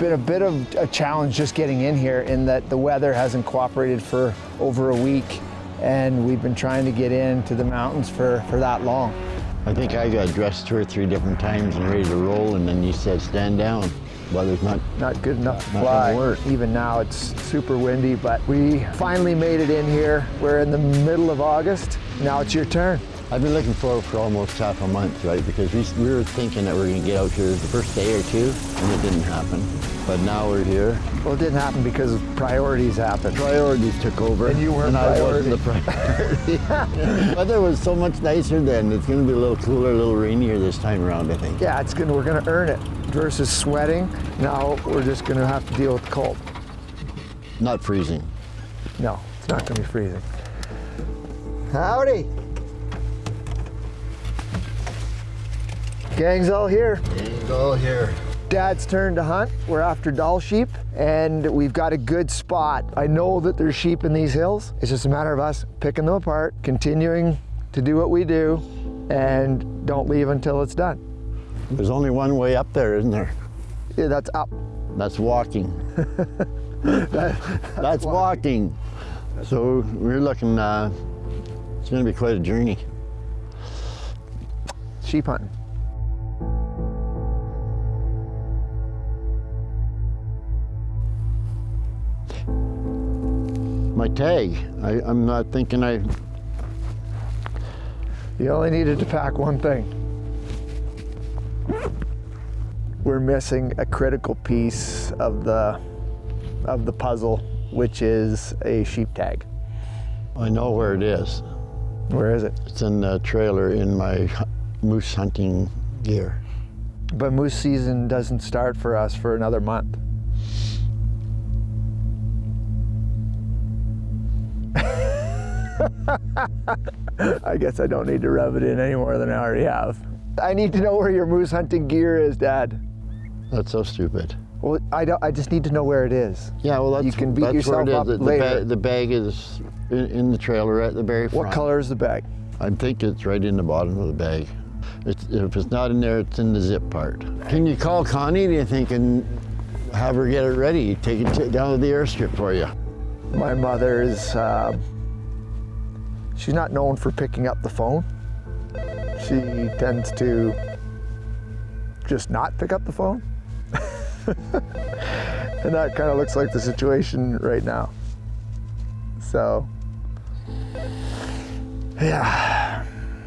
It's been a bit of a challenge just getting in here in that the weather hasn't cooperated for over a week and we've been trying to get into the mountains for, for that long. I think I got dressed two or three different times and ready to roll and then you said stand down. Weather's not Not good enough to fly. Even now it's super windy, but we finally made it in here. We're in the middle of August. Now it's your turn. I've been looking forward for almost half a month, right? Because we, we were thinking that we are going to get out here the first day or two, and it didn't happen. But now we're here. Well, it didn't happen because priorities happened. Priorities took over. And you weren't and I wasn't the priority. Weather was so much nicer then. It's going to be a little cooler, a little rainier this time around, I think. Yeah, it's gonna, we're gonna earn it. Versus sweating, now we're just gonna have to deal with the cold. Not freezing. No, it's not gonna be freezing. Howdy. Gang's all here. And all here. Dad's turn to hunt. We're after Dall sheep and we've got a good spot. I know that there's sheep in these hills. It's just a matter of us picking them apart, continuing to do what we do and don't leave until it's done. There's only one way up there, isn't there? Yeah, that's up. That's walking. That's walking. So we're looking, uh, it's going to be quite a journey. Sheep hunting. My tag, I, I'm not thinking I, You only needed to pack one thing. We're missing a critical piece of the of the puzzle, which is a sheep tag. I know where it is. Where is it? It's in the trailer in my moose hunting gear. But moose season doesn't start for us for another month. I guess I don't need to rub it in any more than I already have. I need to know where your moose hunting gear is, Dad. That's so stupid. Well, I, don't, I just need to know where it is. Yeah, well, that's, You can beat that's yourself where it is. up The, the, later. ba- the bag is in, in the trailer at the very front. What color is the bag? I think it's right in the bottom of the bag. It's, if it's not in there, it's in the zip part. Can you call Connie, do you think, and have her get it ready? Take it down to the airstrip for you. My mother's uh, she's not known for picking up the phone. She tends to just not pick up the phone. and that kind of looks like the situation right now. So, yeah,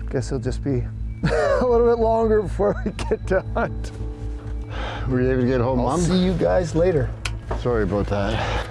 guess it'll just be a little bit longer before we get to hunt. Were you able to get home, I'll Mom? see you guys later. Sorry about that.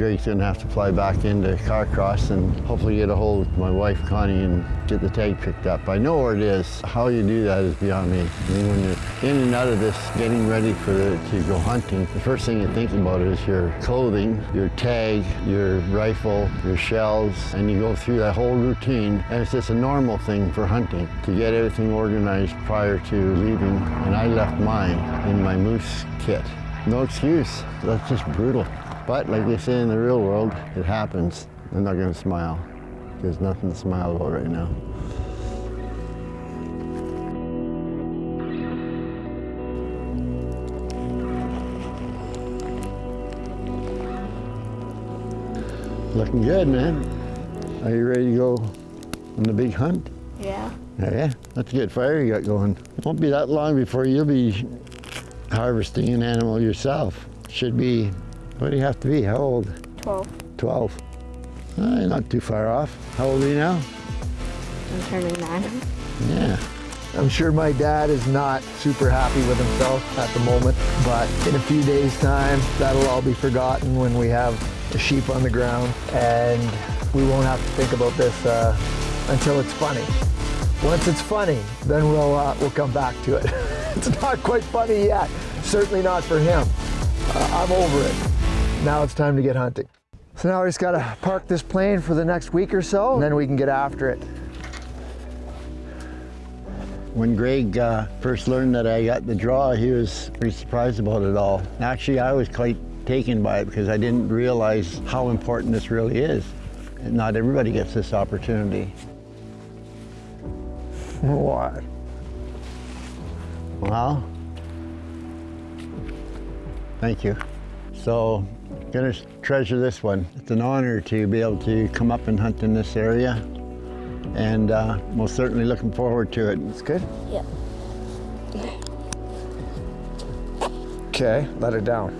Greg's gonna have to fly back into Carcross and hopefully get a hold of my wife Connie and get the tag picked up. I know where it is. How you do that is beyond me. I mean, when you're in and out of this, getting ready for the, to go hunting, the first thing you think about is your clothing, your tag, your rifle, your shells, and you go through that whole routine. And it's just a normal thing for hunting to get everything organized prior to leaving. And I left mine in my moose kit. No excuse. That's just brutal. But like they say in the real world, it happens. I'm not gonna smile. There's nothing to smile about right now. Looking good, man. Are you ready to go on the big hunt? Yeah. Yeah, that's a good fire you got going. Won't be that long before you'll be harvesting an animal yourself. Should be, what do you have to be? How old? 12. 12. Uh, not too far off. How old are you now? I'm turning 9. Yeah. I'm sure my dad is not super happy with himself at the moment, but in a few days' time, that'll all be forgotten when we have a sheep on the ground, and we won't have to think about this uh, until it's funny. Once it's funny, then we'll uh, we'll come back to it. it's not quite funny yet, certainly not for him. Uh, I'm over it. Now it's time to get hunting. So now we just gotta park this plane for the next week or so, and then we can get after it. When Greg uh, first learned that I got the draw, he was pretty surprised about it all. Actually, I was quite taken by it because I didn't realize how important this really is. Not everybody gets this opportunity. What? Well, thank you. So, gonna treasure this one. It's an honor to be able to come up and hunt in this area, and uh, most certainly looking forward to it. It's good? Yeah. Okay, let it down.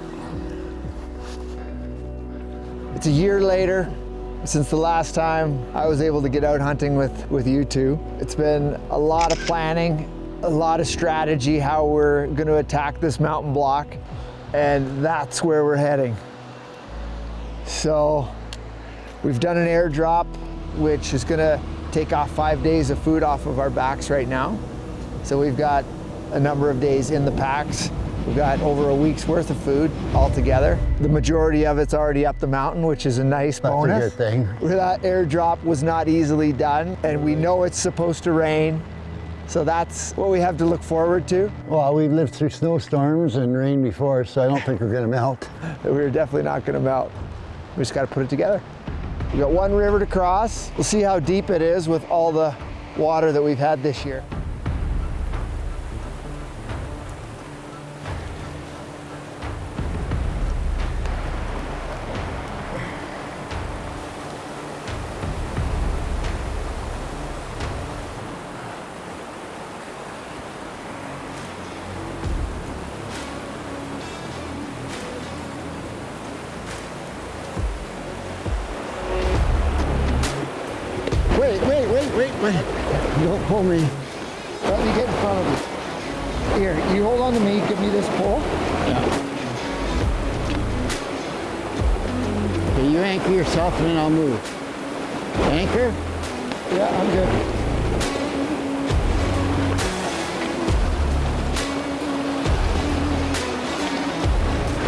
It's a year later since the last time I was able to get out hunting with, with you two. It's been a lot of planning, a lot of strategy, how we're gonna attack this mountain block, and that's where we're heading. So we've done an airdrop, which is gonna take off five days of food off of our backs right now. So we've got a number of days in the packs. We've got over a week's worth of food altogether. The majority of it's already up the mountain, which is a nice That's bonus. a good thing. That airdrop was not easily done, and we know it's supposed to rain. So that's what we have to look forward to. Well, we've lived through snowstorms and rain before, so I don't think we're gonna melt. We're definitely not gonna melt. We just gotta put it together. We got one river to cross. We'll see how deep it is with all the water that we've had this year. Wait, wait. Don't pull me. Let me get in front of you. Here, you hold on to me, give me this pole. Okay, you anchor yourself and then I'll move. Anchor? Yeah, I'm good.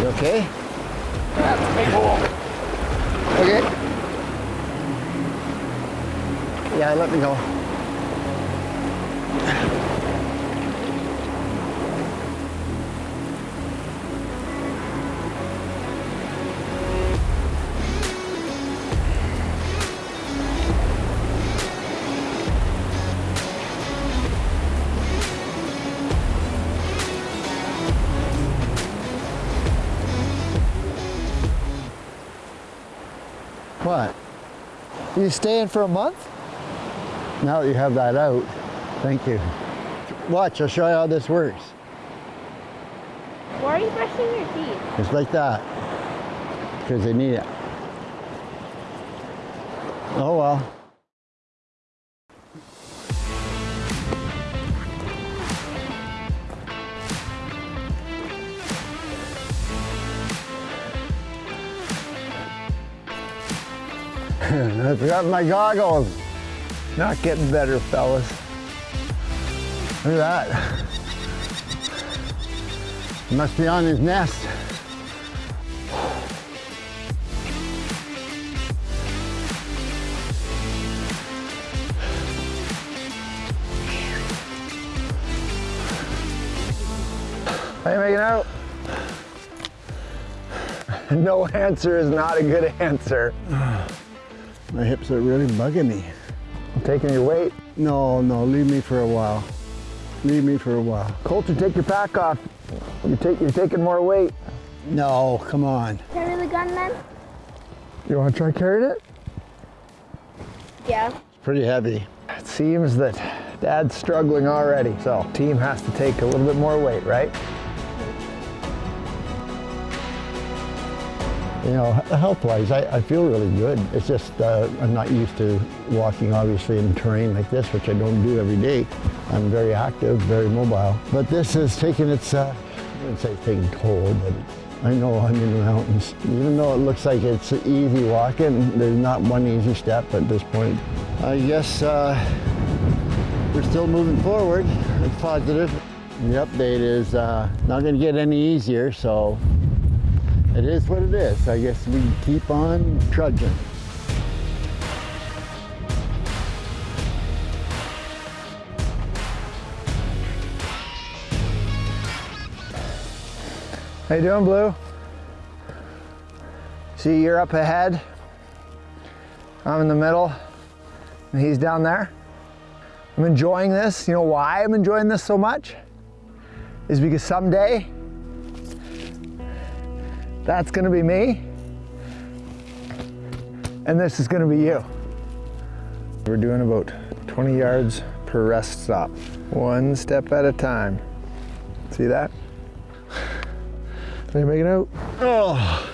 You okay? Okay. Yeah, let me go. What? You staying for a month? Now that you have that out, thank you. Watch, I'll show you how this works. Why are you brushing your teeth? It's like that. Because they need it. Oh well. I forgot my goggles. Not getting better, fellas. Look at that. He must be on his nest. How you making out? no answer is not a good answer. My hips are really bugging me. I'm taking your weight. No, no, leave me for a while. Leave me for a while. Coulter, take your pack off. You take, you're taking more weight. No, come on. Carry the gun then? You want to try carrying it? Yeah. It's pretty heavy. It seems that Dad's struggling already, so team has to take a little bit more weight, right? You know, health-wise, I, I feel really good. It's just uh, I'm not used to walking, obviously, in terrain like this, which I don't do every day. I'm very active, very mobile. But this is taking its, uh, I wouldn't say taking toll, but I know I'm in the mountains. Even though it looks like it's easy walking, there's not one easy step at this point. I guess uh, we're still moving forward. It's positive. The update is uh, not going to get any easier, so it is what it is. I guess we keep on trudging. How you doing, Blue? See, you're up ahead. I'm in the middle, and he's down there. I'm enjoying this. You know why I'm enjoying this so much? Is because someday that's gonna be me, and this is gonna be you. We're doing about 20 yards per rest stop, one step at a time. See that? Can you make it out? Oh.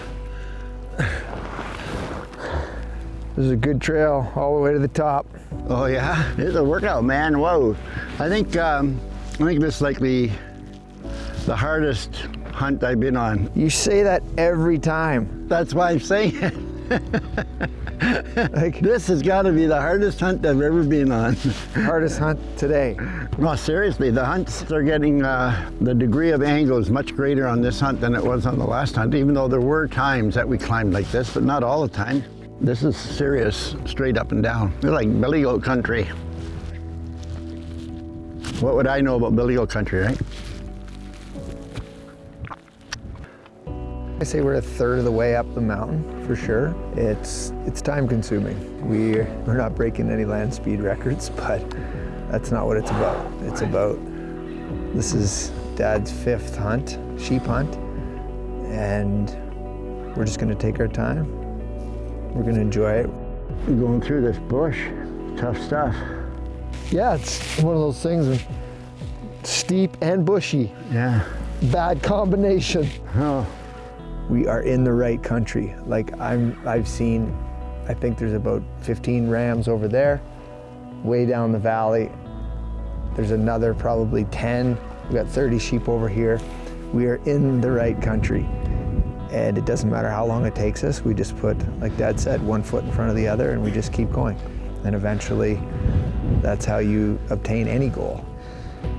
This is a good trail all the way to the top. Oh yeah, it's a workout, man. Whoa. I think um, I think this is like the the hardest hunt I've been on. You say that every time. That's why I'm saying it. Like This has got to be the hardest hunt I've ever been on. hardest hunt today. No, seriously, the hunts are getting uh, the degree of angle is much greater on this hunt than it was on the last hunt. Even though there were times that we climbed like this, but not all the time. This is serious, straight up and down. They're like billy goat country. What would I know about billy goat country, right? I say we're a third of the way up the mountain for sure. It's it's time consuming. We we're not breaking any land speed records, but that's not what it's about. It's about this is Dad's fifth hunt, sheep hunt, and we're just gonna take our time. We're gonna enjoy it. We're going through this bush, tough stuff. Yeah, it's one of those things. Steep and bushy, Yeah. bad combination. Oh, we are in the right country. Like I'm, I've seen, I think there's about 15 rams over there, way down the valley. There's another probably 10. We've got 30 sheep over here. We are in the right country. And it doesn't matter how long it takes us. We just put, like Dad said, one foot in front of the other and we just keep going. And eventually, that's how you obtain any goal,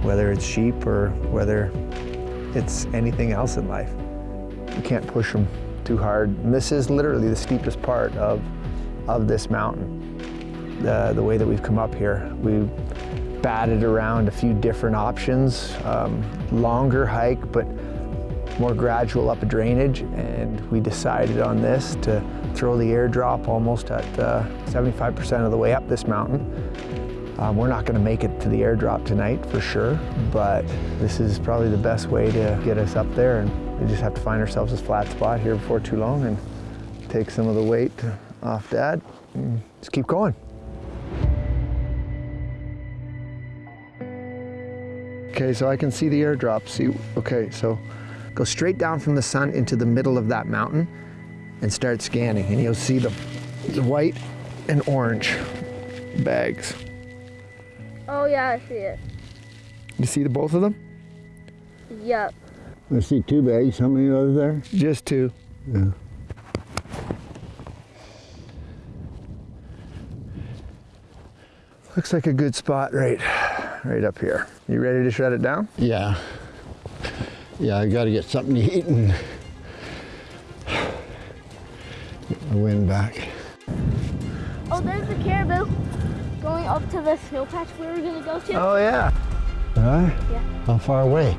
whether it's sheep or whether it's anything else in life you can't push them too hard. And this is literally the steepest part of, of this mountain. The, the way that we've come up here, we batted around a few different options, um, longer hike, but more gradual up a drainage. And we decided on this to throw the airdrop almost at 75% of the way up this mountain. Um, we're not going to make it to the airdrop tonight for sure, but this is probably the best way to get us up there. And we just have to find ourselves a flat spot here before too long and take some of the weight off Dad. And just keep going. Okay, so I can see the airdrop. See, okay, so go straight down from the sun into the middle of that mountain and start scanning, and you'll see the, the white and orange bags. Oh yeah, I see it. You see the both of them? Yep. I see two bags. How many are there? Just two. Yeah. Looks like a good spot right, right up here. You ready to shut it down? Yeah. Yeah, I got to get something to eat and get the wind back. Oh, there's the caribou going up to the snow patch we were gonna go to. Oh yeah. Huh? Yeah. How far away?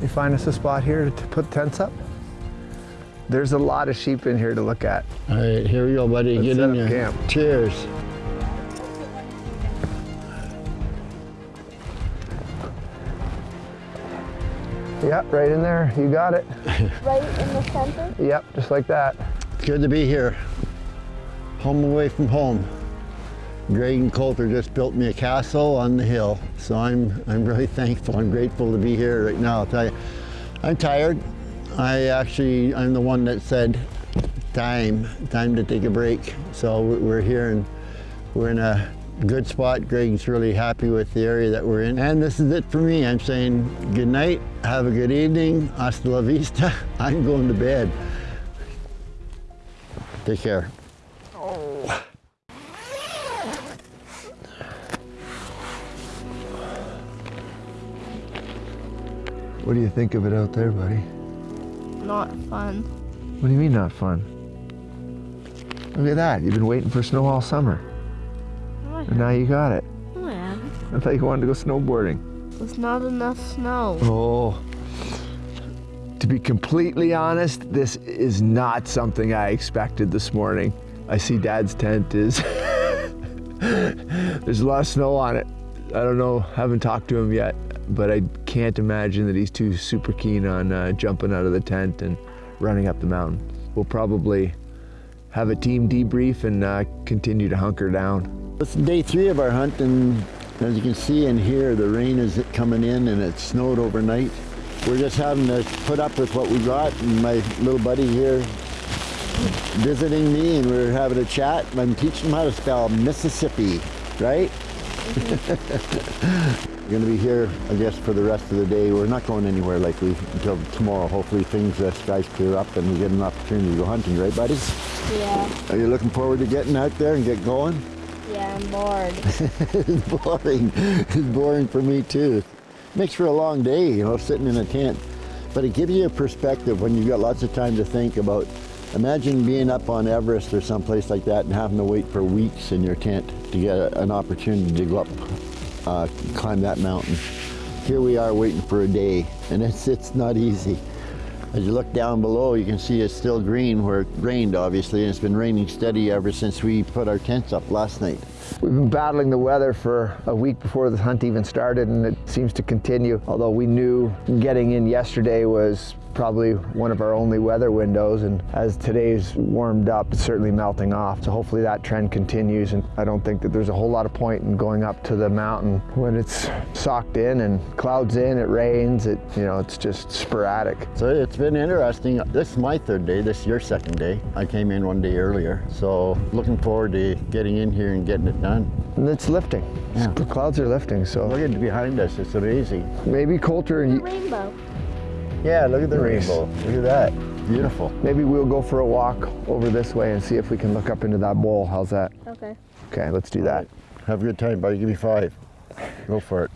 You find us a spot here to put tents up? There's a lot of sheep in here to look at. All right, here we go, buddy. Let's get set in up there. camp. Cheers. Yep, right in there. You got it. Right in the center. Yep, just like that. It's good to be here. Home away from home. Greg and Coulter just built me a castle on the hill, so I'm I'm really thankful. I'm grateful to be here right now. I'll tell you, I'm tired. I actually I'm the one that said time time to take a break. So we- we're here and we're in a good spot. Greg's really happy with the area that we're in, and this is it for me. I'm saying good night, have a good evening, hasta la vista. I'm going to bed. Take care. What do you think of it out there, buddy? Not fun. What do you mean not fun? Look at that. You've been waiting for snow all summer. Oh, And now you got it. Oh, yeah. I thought you wanted to go snowboarding. There's not enough snow. Oh. To be completely honest, this is not something I expected this morning. I see Dad's tent is. There's a lot of snow on it. I don't know, I haven't talked to him yet, but I can't imagine that he's too super keen on uh, jumping out of the tent and running up the mountain. We'll probably have a team debrief and uh, continue to hunker down. It's day three of our hunt, and as you can see and hear, the rain is coming in and it snowed overnight. We're just having to put up with what we got, and my little buddy here visiting me, and we're having a chat. I'm teaching him how to spell Mississippi, right? We're going to be here, I guess, for the rest of the day. We're not going anywhere likely until tomorrow. Hopefully things, uh, skies clear up and we get an opportunity to go hunting, right, buddy? Yeah. Are you looking forward to getting out there and get going? Yeah, I'm bored. it's boring. It's boring for me too. Makes for a long day, you know, sitting in a tent. But it gives you a perspective when you've got lots of time to think about. Imagine being up on Everest or someplace like that and having to wait for weeks in your tent to get a, an opportunity to go up, uh, climb that mountain. Here we are waiting for a day, and it's it's not easy. As you look down below, you can see it's still green where it rained, obviously, and it's been raining steady ever since we put our tents up last night. We've been battling the weather for a week before the hunt even started, and it seems to continue. Although we knew getting in yesterday was probably one of our only weather windows, and as today's warmed up, it's certainly melting off. So hopefully that trend continues, and I don't think that there's a whole lot of point in going up to the mountain when it's socked in and clouds in, it rains, it you know, it's just sporadic. So it's been interesting. This is my third day. This is your second day. I came in one day earlier. So looking forward to getting in here and getting it done. And it's lifting. Yeah. The clouds are lifting, so Look at behind us. It's amazing. maybe Coulter and you, Rainbow. Yeah, look at the Nice. rainbow. Look at that. Beautiful. maybe we'll go for a walk over this way and see if we can look up into that bowl. How's that? Okay. Okay, let's do that. Have a good time, buddy. Give me five. Go for it.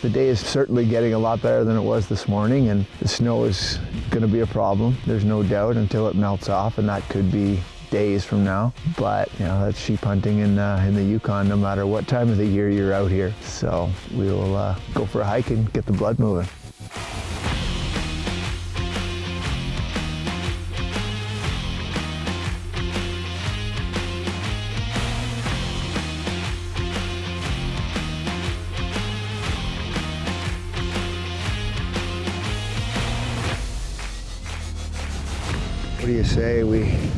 The day is certainly getting a lot better than it was this morning, and the snow is going to be a problem. There's no doubt until it melts off, and that could be days from now. But you know, that's sheep hunting in uh, in the Yukon, no matter what time of the year you're out here. So we will uh, go for a hike and get the blood moving. What do you say we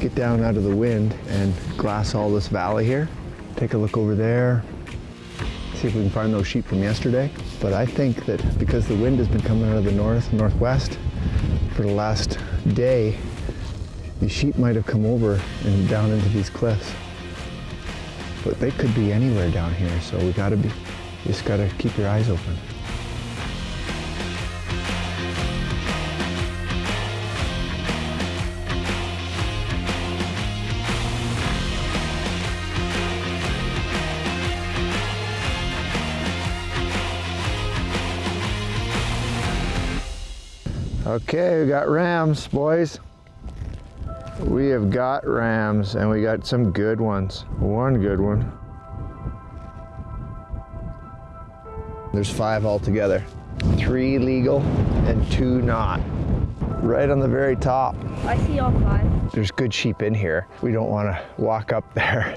get down out of the wind and glass all this valley here? Take a look over there, see if we can find those sheep from yesterday. But I think that because the wind has been coming out of the north, northwest for the last day, the sheep might have come over and down into these cliffs. But they could be anywhere down here, so we gotta be, just gotta keep your eyes open. Okay, we got rams, boys. We have got rams, and we got some good ones. One good one. There's five altogether. Three legal and two not. Right on the very top. I see all five. There's good sheep in here. We don't want to walk up there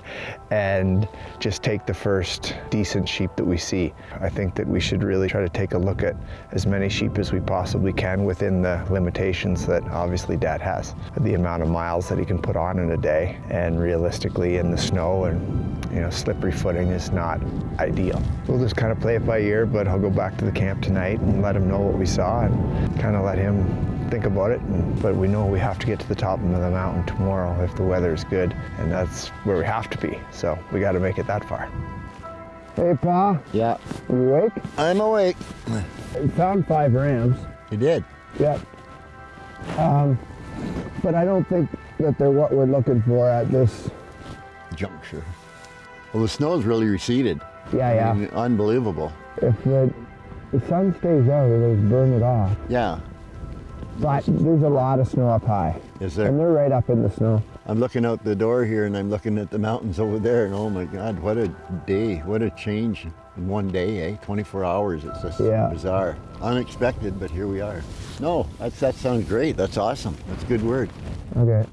and just take the first decent sheep that we see. I think that we should really try to take a look at as many sheep as we possibly can within the limitations that obviously Dad has. The amount of miles that he can put on in a day and realistically in the snow and you know slippery footing is not ideal. We'll just kind of play it by ear, but I'll go back to the camp tonight and let him know what we saw and kind of let him think about it. And, but we know we have to get to the top of the mountain tomorrow if the weather is good, and that's where we have to be. So we got to make it that far. Hey, Pa, Yeah. you awake? I'm awake. We found five rams. You did. Yep. Um, but I don't think that they're what we're looking for at this. Juncture. Well, the snow's really receded. Yeah, I mean, unbelievable. If the, the sun stays out, it'll burn it off. Yeah. But there's a lot of snow up high, Is and they're right up in the snow. I'm looking out the door here and I'm looking at the mountains over there and oh my God, what a day, what a change in one day, eh? 24 hours, it's just Yeah. bizarre. Unexpected, but here we are. No, that's, that sounds great, that's awesome, that's a good word. Okay.